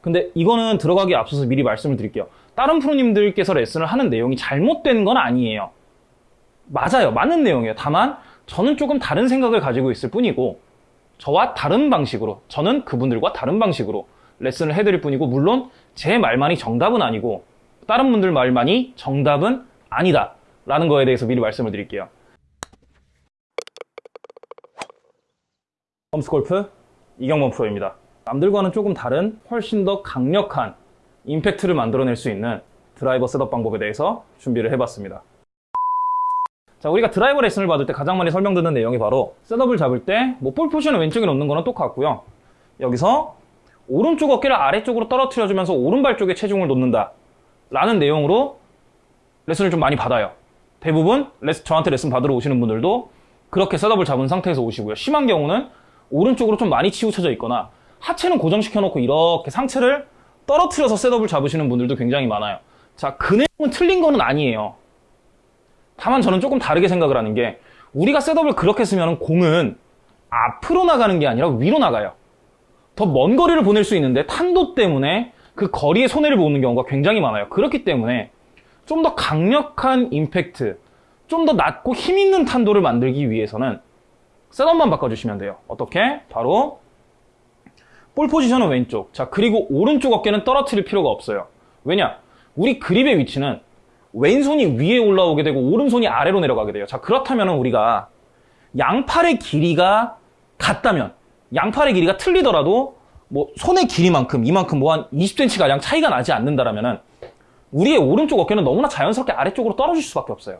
근데 이거는 들어가기 앞서서 미리 말씀을 드릴게요. 다른 프로님들께서 레슨을 하는 내용이 잘못된 건 아니에요. 맞아요. 맞는 내용이에요. 다만 저는 조금 다른 생각을 가지고 있을 뿐이고 저와 다른 방식으로 저는 그분들과 다른 방식으로 레슨을 해드릴 뿐이고 물론 제 말만이 정답은 아니고 다른 분들 말만이 정답은 아니다 라는 거에 대해서 미리 말씀을 드릴게요. 험스골프 이경범 프로입니다. 남들과는 조금 다른 훨씬 더 강력한 임팩트를 만들어낼 수 있는 드라이버 setup 방법에 대해서 준비를 해봤습니다. 자, 우리가 드라이버 레슨을 받을 때 가장 많이 설명드는 내용이 바로 setup을 잡을 때 뭐 볼 포지션을 왼쪽에 놓는 거는 똑같고요. 여기서 오른쪽 어깨를 아래쪽으로 떨어뜨려주면서 오른발 쪽에 체중을 놓는다 라는 내용으로 레슨을 좀 많이 받아요. 대부분 레슨, 저한테 레슨 받으러 오시는 분들도 그렇게 셋업을 잡은 상태에서 오시고요. 심한 경우는 오른쪽으로 좀 많이 치우쳐져 있거나 하체는 고정시켜 놓고 이렇게 상체를 떨어뜨려서 셋업을 잡으시는 분들도 굉장히 많아요. 자, 그 내용은 틀린 거는 아니에요. 다만 저는 조금 다르게 생각을 하는 게 우리가 셋업을 그렇게 쓰면 공은 앞으로 나가는 게 아니라 위로 나가요. 더 먼 거리를 보낼 수 있는데 탄도 때문에 그 거리에 손해를 보는 경우가 굉장히 많아요. 그렇기 때문에 좀 더 강력한 임팩트, 좀 더 낮고 힘 있는 탄도를 만들기 위해서는 셋업만 바꿔주시면 돼요. 어떻게? 바로 볼 포지션은 왼쪽. 자, 그리고 오른쪽 어깨는 떨어뜨릴 필요가 없어요. 왜냐? 우리 그립의 위치는 왼손이 위에 올라오게 되고 오른손이 아래로 내려가게 돼요. 자, 그렇다면 우리가 양팔의 길이가 같다면 양팔의 길이가 틀리더라도 뭐 손의 길이만큼 이만큼 뭐 한 20cm 가량 차이가 나지 않는다라면은 우리의 오른쪽 어깨는 너무나 자연스럽게 아래쪽으로 떨어질 수밖에 없어요.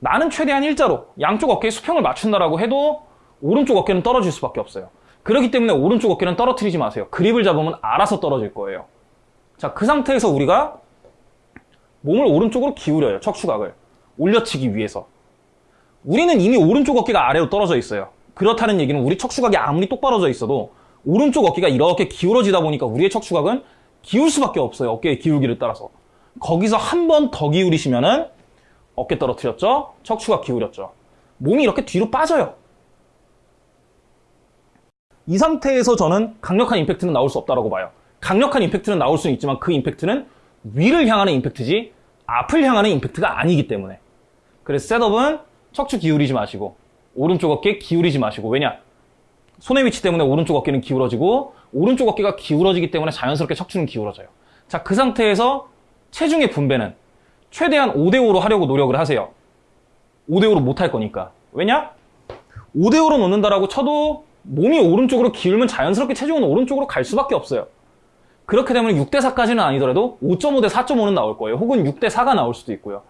나는 최대한 일자로 양쪽 어깨에 수평을 맞춘다라고 해도 오른쪽 어깨는 떨어질 수밖에 없어요. 그렇기 때문에 오른쪽 어깨는 떨어뜨리지 마세요. 그립을 잡으면 알아서 떨어질 거예요. 자, 그 상태에서 우리가 몸을 오른쪽으로 기울여요. 척추각을. 올려치기 위해서. 우리는 이미 오른쪽 어깨가 아래로 떨어져 있어요. 그렇다는 얘기는 우리 척추각이 아무리 똑바로져 있어도 오른쪽 어깨가 이렇게 기울어지다 보니까 우리의 척추각은 기울 수밖에 없어요. 어깨의 기울기를 따라서. 거기서 한 번 더 기울이시면은 어깨 떨어뜨렸죠? 척추각 기울였죠. 몸이 이렇게 뒤로 빠져요. 이 상태에서 저는 강력한 임팩트는 나올 수 없다고 봐요. 강력한 임팩트는 나올 수는 있지만 그 임팩트는 위를 향하는 임팩트지 앞을 향하는 임팩트가 아니기 때문에. 그래서 셋업은 척추 기울이지 마시고 오른쪽 어깨 기울이지 마시고 왜냐? 손의 위치 때문에 오른쪽 어깨는 기울어지고 오른쪽 어깨가 기울어지기 때문에 자연스럽게 척추는 기울어져요. 자 그 상태에서 체중의 분배는 최대한 5대5로 하려고 노력을 하세요. 5대5로 못 할 거니까. 왜냐? 5대5로 놓는다라고 쳐도 몸이 오른쪽으로 기울면 자연스럽게 체중은 오른쪽으로 갈 수밖에 없어요 그렇게 되면 6대4까지는 아니더라도 5.5대 4.5는 나올 거예요. 혹은 6대4가 나올 수도 있고요.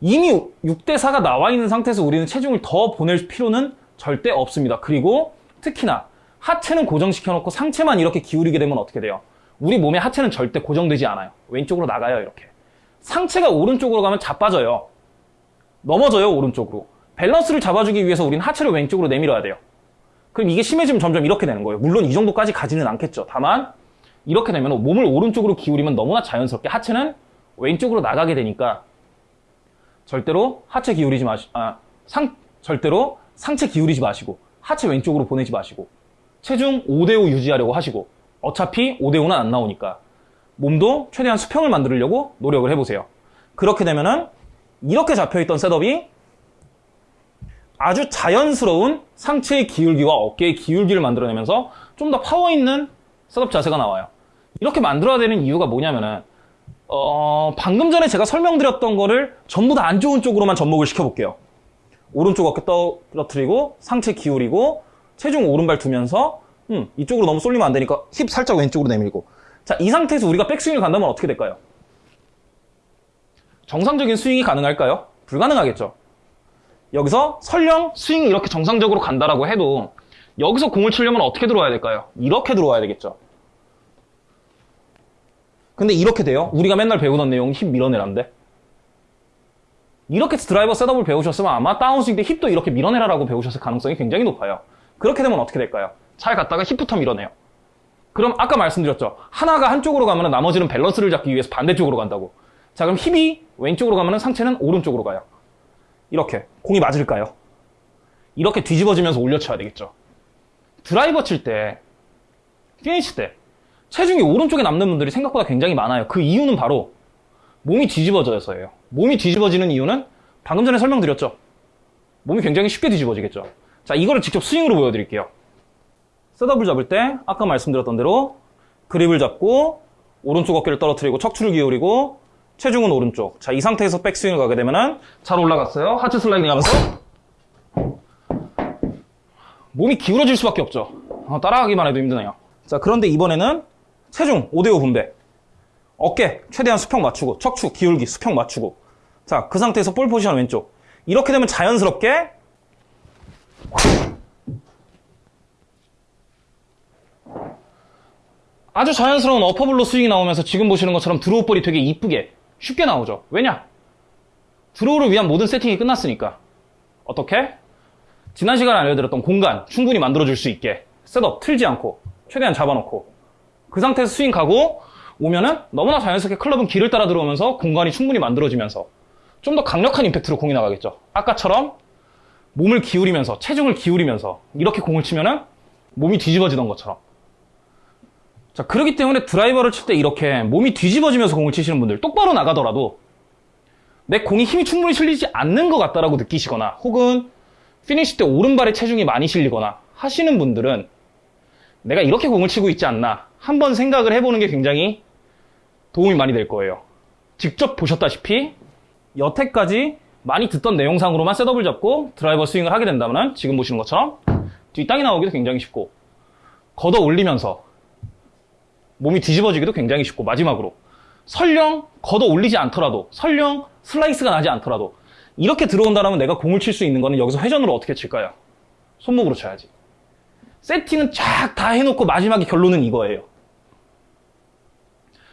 이미 6대4가 나와 있는 상태에서 우리는 체중을 더 보낼 필요는 절대 없습니다. 그리고 특히나 하체는 고정시켜 놓고 상체만 이렇게 기울이게 되면 어떻게 돼요? 우리 몸의 하체는 절대 고정되지 않아요. 왼쪽으로 나가요, 이렇게. 상체가 오른쪽으로 가면 자빠져요. 넘어져요, 오른쪽으로. 밸런스를 잡아주기 위해서 우리는 하체를 왼쪽으로 내밀어야 돼요. 그럼 이게 심해지면 점점 이렇게 되는 거예요. 물론 이 정도까지 가지는 않겠죠. 다만 이렇게 되면 몸을 오른쪽으로 기울이면 너무나 자연스럽게 하체는 왼쪽으로 나가게 되니까 절대로 하체 기울이지 마시, 아, 상, 절대로 상체 기울이지 마시고 하체 왼쪽으로 보내지 마시고 체중 5대5 유지하려고 하시고 어차피 5대5는 안 나오니까 몸도 최대한 수평을 만들려고 노력을 해보세요. 그렇게 되면은 이렇게 잡혀있던 setup이 아주 자연스러운 상체의 기울기와 어깨의 기울기를 만들어내면서 좀 더 파워 있는 셋업 자세가 나와요. 이렇게 만들어야 되는 이유가 뭐냐면은 어, 방금 전에 제가 설명드렸던 거를 전부 다 안 좋은 쪽으로만 접목을 시켜볼게요. 오른쪽 어깨 떨어뜨리고 상체 기울이고 체중 오른발 두면서 음, 이쪽으로 너무 쏠리면 안 되니까 힙 살짝 왼쪽으로 내밀고 자, 이 상태에서 우리가 백스윙을 간다면 어떻게 될까요? 정상적인 스윙이 가능할까요? 불가능하겠죠. 여기서 설령 스윙이 이렇게 정상적으로 간다라고 해도 여기서 공을 치려면 어떻게 들어와야 될까요? 이렇게 들어와야 되겠죠. 근데 이렇게 돼요? 우리가 맨날 배우던 내용 힙 밀어내란데? 이렇게 드라이버 셋업을 배우셨으면 아마 다운스윙 때 힙도 이렇게 밀어내라라고 배우셨을 가능성이 굉장히 높아요. 그렇게 되면 어떻게 될까요? 잘 갔다가 힙부터 밀어내요. 그럼 아까 말씀드렸죠. 하나가 한쪽으로 가면 나머지는 밸런스를 잡기 위해서 반대쪽으로 간다고. 자 그럼 힙이 왼쪽으로 가면 상체는 오른쪽으로 가요. 이렇게. 공이 맞을까요? 이렇게 뒤집어지면서 올려쳐야 되겠죠. 드라이버 칠 때, 피니시 때 체중이 오른쪽에 남는 분들이 생각보다 굉장히 많아요. 그 이유는 바로 몸이 뒤집어져서예요. 몸이 뒤집어지는 이유는 방금 전에 설명드렸죠. 몸이 굉장히 쉽게 뒤집어지겠죠. 자, 이거를 직접 스윙으로 보여드릴게요. 셋업을 잡을 때 아까 말씀드렸던 대로 그립을 잡고 오른쪽 어깨를 떨어뜨리고 척추를 기울이고 체중은 오른쪽. 자, 이 상태에서 백스윙을 가게 되면은 잘 올라갔어요. 하체 슬라이딩 하면서 몸이 기울어질 수밖에 없죠. 어, 따라가기만 해도 힘드네요. 자, 그런데 이번에는 체중 5대5 분배. 어깨 최대한 수평 맞추고 척추 기울기 수평 맞추고 자, 그 상태에서 볼 포지션 왼쪽. 이렇게 되면 자연스럽게 아주 자연스러운 어퍼블로 스윙이 나오면서 지금 보시는 것처럼 드로우 볼이 되게 이쁘게 쉽게 나오죠. 왜냐? 드로우를 위한 모든 세팅이 끝났으니까. 어떻게? 지난 시간에 알려드렸던 공간 충분히 만들어줄 수 있게 셋업 틀지 않고 최대한 잡아놓고 그 상태에서 스윙 가고 오면은 너무나 자연스럽게 클럽은 길을 따라 들어오면서 공간이 충분히 만들어지면서 좀 더 강력한 임팩트로 공이 나가겠죠. 아까처럼 몸을 기울이면서 체중을 기울이면서 이렇게 공을 치면은 몸이 뒤집어지던 것처럼 자 그렇기 때문에 드라이버를 칠 때 이렇게 몸이 뒤집어지면서 공을 치시는 분들 똑바로 나가더라도 내 공이 힘이 충분히 실리지 않는 것 같다라고 느끼시거나 혹은 피니시 때 오른발에 체중이 많이 실리거나 하시는 분들은 내가 이렇게 공을 치고 있지 않나 한번 생각을 해보는 게 굉장히 도움이 많이 될 거예요. 직접 보셨다시피 여태까지 많이 듣던 내용상으로만 셋업을 잡고 드라이버 스윙을 하게 된다면 지금 보시는 것처럼 뒷땅이 나오기도 굉장히 쉽고 걷어 올리면서 몸이 뒤집어지기도 굉장히 쉽고 마지막으로 설령 걷어 올리지 않더라도 설령 슬라이스가 나지 않더라도 이렇게 들어온다면 내가 공을 칠 수 있는 거는 여기서 회전으로 어떻게 칠까요? 손목으로 쳐야지. 세팅은 쫙 다 해놓고 마지막에 결론은 이거예요.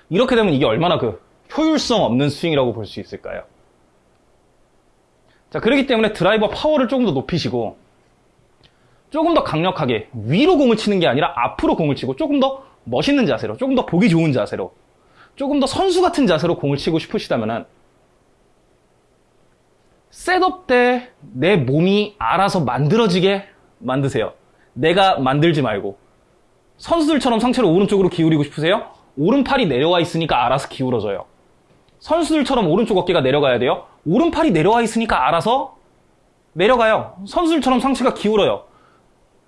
이렇게 되면 이게 얼마나 그 효율성 없는 스윙이라고 볼 수 있을까요? 자, 그렇기 때문에 드라이버 파워를 조금 더 높이시고 조금 더 강력하게 위로 공을 치는 게 아니라 앞으로 공을 치고 조금 더 멋있는 자세로, 조금 더 보기 좋은 자세로, 조금 더 선수 같은 자세로 공을 치고 싶으시다면은 셋업 때 내 몸이 알아서 만들어지게 만드세요. 내가 만들지 말고. 선수들처럼 상체를 오른쪽으로 기울이고 싶으세요? 오른팔이 내려와 있으니까 알아서 기울어져요. 선수들처럼 오른쪽 어깨가 내려가야 돼요? 오른팔이 내려와 있으니까 알아서 내려가요. 선수들처럼 상체가 기울어요.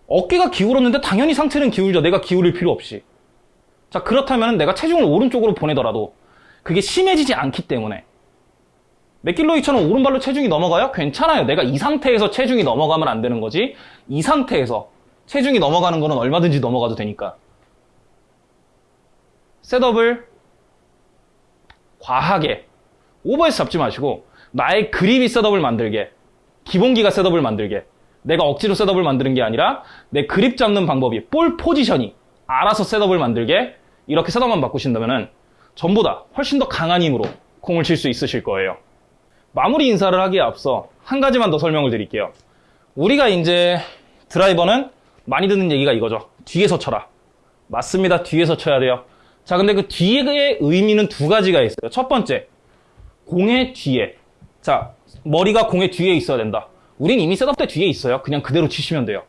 어깨가 기울었는데 당연히 상체는 기울죠. 내가 기울일 필요 없이. 자, 그렇다면 내가 체중을 오른쪽으로 보내더라도 그게 심해지지 않기 때문에 맥길로이처럼 오른발로 체중이 넘어가요? 괜찮아요. 내가 이 상태에서 체중이 넘어가면 안 되는 거지. 이 상태에서 체중이 넘어가는 거는 얼마든지 넘어가도 되니까. 셋업을 과하게 오버해서 잡지 마시고 나의 그립이 셋업을 만들게 기본기가 셋업을 만들게 내가 억지로 셋업을 만드는 게 아니라 내 그립 잡는 방법이 볼 포지션이 알아서 셋업을 만들게 이렇게 셋업만 바꾸신다면 전보다 훨씬 더 강한 힘으로 공을 칠 수 있으실 거예요. 마무리 인사를 하기에 앞서 한 가지만 더 설명을 드릴게요. 우리가 이제 드라이버는 많이 듣는 얘기가 이거죠. 뒤에서 쳐라. 맞습니다. 뒤에서 쳐야 돼요. 자, 근데 그 뒤의 의미는 두 가지가 있어요. 첫 번째, 공의 뒤에. 자, 머리가 공의 뒤에 있어야 된다. 우린 이미 셋업 때 뒤에 있어요. 그냥 그대로 치시면 돼요.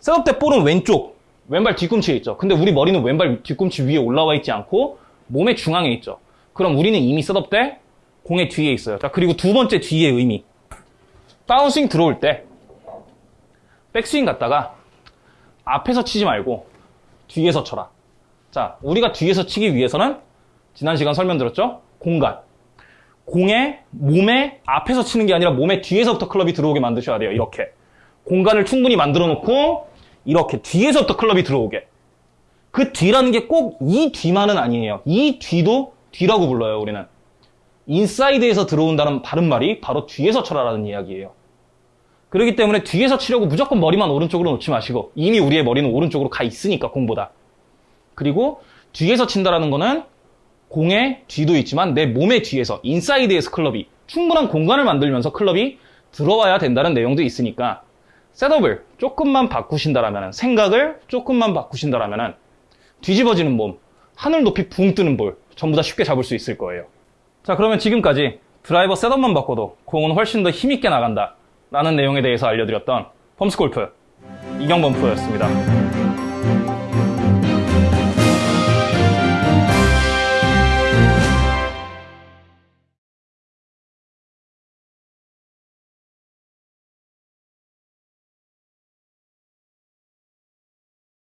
셋업 때 볼은 왼쪽, 왼발 뒤꿈치에 있죠. 근데 우리 머리는 왼발 뒤꿈치 위에 올라와 있지 않고 몸의 중앙에 있죠. 그럼 우리는 이미 셋업 때 공의 뒤에 있어요. 자, 그리고 두 번째 뒤의 의미. 다운스윙 들어올 때 백스윙 갔다가 앞에서 치지 말고 뒤에서 쳐라. 자, 우리가 뒤에서 치기 위해서는 지난 시간 설명드렸죠? 공간. 공의 몸에 앞에서 치는 게 아니라 몸의 뒤에서부터 클럽이 들어오게 만드셔야 돼요. 이렇게. 공간을 충분히 만들어 놓고 이렇게 뒤에서부터 클럽이 들어오게. 그 뒤라는 게 꼭 이 뒤만은 아니에요. 이 뒤도 뒤라고 불러요, 우리는. 인사이드에서 들어온다는 바른 말이 바로 뒤에서 쳐라라는 이야기예요. 그렇기 때문에 뒤에서 치려고 무조건 머리만 오른쪽으로 놓지 마시고 이미 우리의 머리는 오른쪽으로 가 있으니까 공보다. 그리고 뒤에서 친다라는 거는 공의 뒤도 있지만 내 몸의 뒤에서 인사이드에서 클럽이 충분한 공간을 만들면서 클럽이 들어와야 된다는 내용도 있으니까 셋업을 조금만 바꾸신다라면 생각을 조금만 바꾸신다라면 뒤집어지는 몸, 하늘 높이 붕 뜨는 볼 전부 다 쉽게 잡을 수 있을 거예요. 자 그러면 지금까지 드라이버 셋업만 바꿔도 공은 훨씬 더 힘있게 나간다 라는 내용에 대해서 알려드렸던 펌스골프 이경범 프로였습니다.